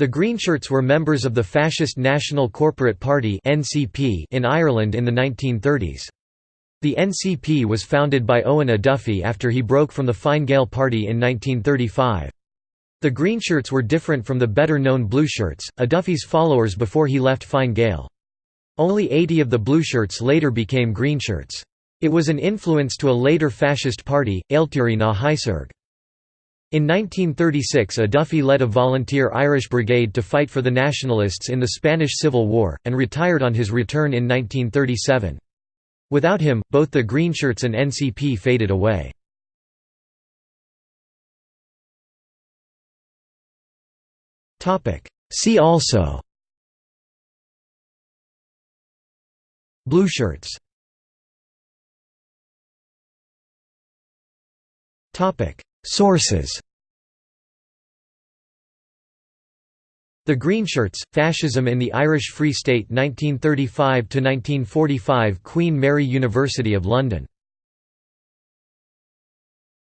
The Greenshirts were members of the fascist National Corporate Party in Ireland in the 1930s. The NCP was founded by Eoin O'Duffy after he broke from the Fine Gael party in 1935. The Greenshirts were different from the better-known Blueshirts, O'Duffy's followers before he left Fine Gael. Only 80 of the Blueshirts later became Greenshirts. It was an influence to a later fascist party, Ailtirí na hAiséirghe. In 1936 O'Duffy led a volunteer Irish brigade to fight for the Nationalists in the Spanish Civil War, and retired on his return in 1937. Without him, both the Greenshirts and NCP faded away. See also Blueshirts Sources The Greenshirts, Fascism in the Irish Free State 1935–1945 Queen Mary University of London